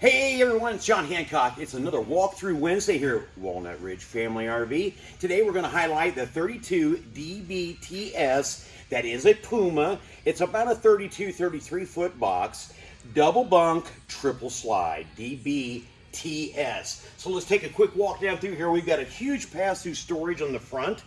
Hey everyone, it's John Hancock. It's another walkthrough Wednesday here at Walnut Ridge Family RV. Today we're going to highlight the 32 DBTS. That is a Puma. It's about a 32, 33 foot box, double bunk, triple slide, DBTS. So let's take a quick walk down through here. We've got a huge pass-through storage on the front.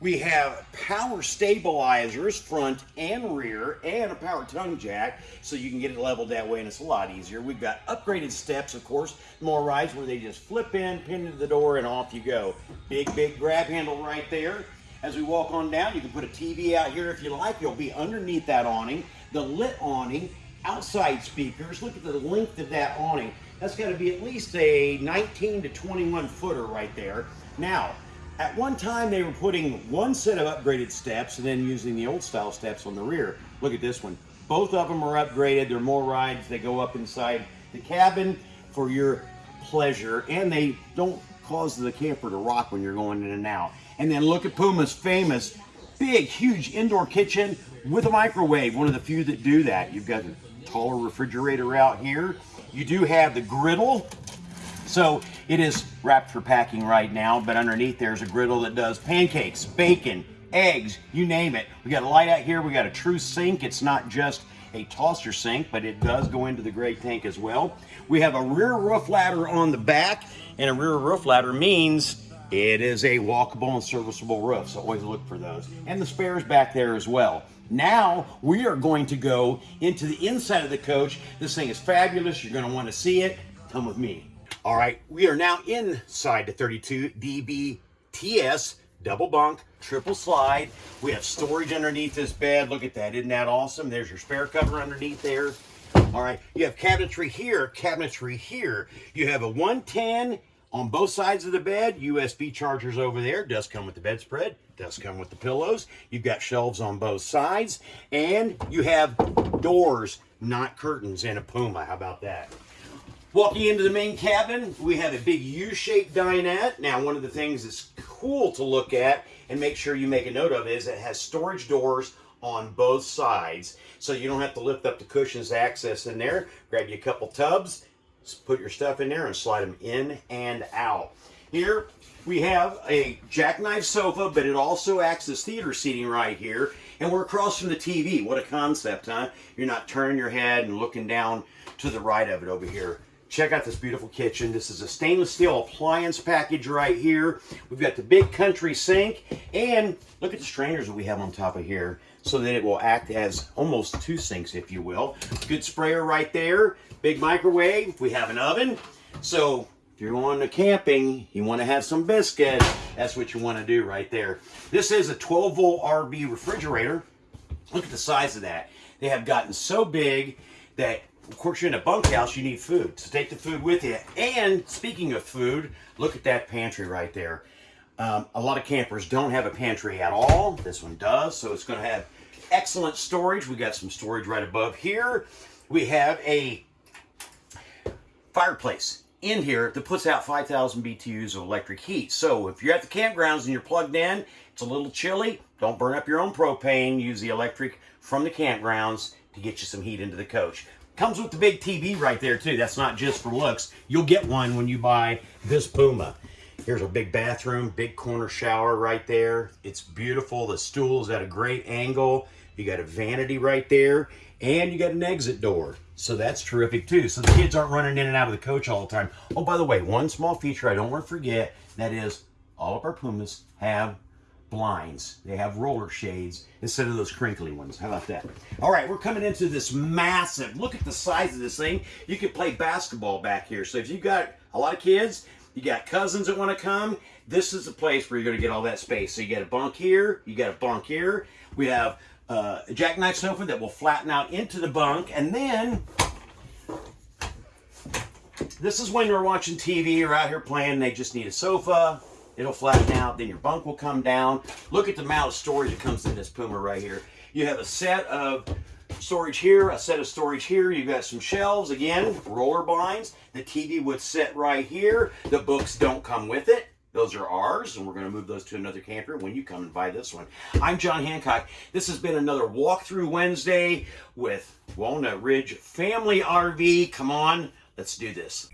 We have power stabilizers front and rear and a power tongue jack so you can get it leveled that way and it's a lot easier. We've got upgraded steps, of course, MORrydes where they just flip in, pin to the door, and off you go. Big, big grab handle right there. As we walk on down, you can put a TV out here if you like. You'll be underneath that awning. The lit awning, outside speakers. Look at the length of that awning. That's got to be at least a 19 to 21 footer right there. Now, at one time, they were putting one set of upgraded steps and then using the old style steps on the rear. Look at this one. Both of them are upgraded. They're MORrydes. They go up inside the cabin for your pleasure, and they don't cause the camper to rock when you're going in and out. And then look at Puma's famous big, huge indoor kitchen with a microwave. One of the few that do that. You've got a taller refrigerator out here. You do have the griddle so it is wrapped for packing right now, but underneath there's a griddle that does pancakes, bacon, eggs, you name it. We got a light out here. We got a true sink. It's not just a tosser sink, but it does go into the great tank as well. We have a rear roof ladder on the back, and a rear roof ladder means it is a walkable and serviceable roof, so always look for those. And the spares back there as well. Now we are going to go into the inside of the coach. This thing is fabulous. You're going to want to see it. Come with me. All right, we are now inside the 32 DBTS double bunk, triple slide. We have storage underneath this bed. Look at that, isn't that awesome? There's your spare cover underneath there. All right, you have cabinetry here, cabinetry here. You have a 110 on both sides of the bed, USB chargers over there. Does come with the bedspread, does come with the pillows. You've got shelves on both sides, and you have doors, not curtains, in a Puma. How about that? Walking into the main cabin, we have a big U-shaped dinette. Now, one of the things that's cool to look at and make sure you make a note of is it has storage doors on both sides. So you don't have to lift up the cushions to access in there. Grab you a couple tubs, put your stuff in there and slide them in and out. Here we have a jackknife sofa, but it also acts as theater seating right here. And we're across from the TV. What a concept, huh? You're not turning your head and looking down to the right of it over here. Check out this beautiful kitchen. This is a stainless steel appliance package right here. We've got the big country sink and look at the strainers that we have on top of here so that it will act as almost two sinks, if you will. Good sprayer right there. Big microwave. We have an oven. So if you're going to camping, you want to have some biscuit, that's what you want to do right there. This is a 12 volt RV refrigerator. Look at the size of that. They have gotten so big that of course, you're in a bunkhouse, you need food. So take the food with you. And speaking of food, look at that pantry right there. Um, a lot of campers don't have a pantry at all. This one does, so it's going to have excellent storage. We got some storage right above here. We have a fireplace in here that puts out 5,000 BTUs of electric heat. So if you're at the campgrounds and you're plugged in, it's a little chilly, don't burn up your own propane. Use the electric from the campgrounds to get you some heat into the coach. Comes with the big TV right there too. That's not just for looks. You'll get one when you buy this Puma. Here's a big bathroom, big corner shower right there. It's beautiful. The stool is at a great angle. You got a vanity right there, and you got an exit door. So that's terrific too. So the kids aren't running in and out of the coach all the time. Oh, by the way, one small feature I don't want to forget, that is all of our Pumas have blinds. They have roller shades instead of those crinkly ones. How about that? All right, we're coming into this massive, look at the size of this thing. You could play basketball back here. So if you've got a lot of kids, you got cousins that want to come, this is the place where you're going to get all that space. So you got a bunk here, you got a bunk here. We have uh, a jackknife sofa that will flatten out into the bunk. And then this is when you're watching TV or out here playing, they just need a sofa, It'll flatten out, then your bunk will come down. Look at the amount of storage that comes in this Puma right here. You have a set of storage here, a set of storage here. You've got some shelves, again, roller blinds. The TV would sit right here. The books don't come with it. Those are ours, and we're going to move those to another camper when you come and buy this one. I'm John Hancock. This has been another walkthrough Wednesday with Walnut Ridge Family RV. Come on, Let's do this.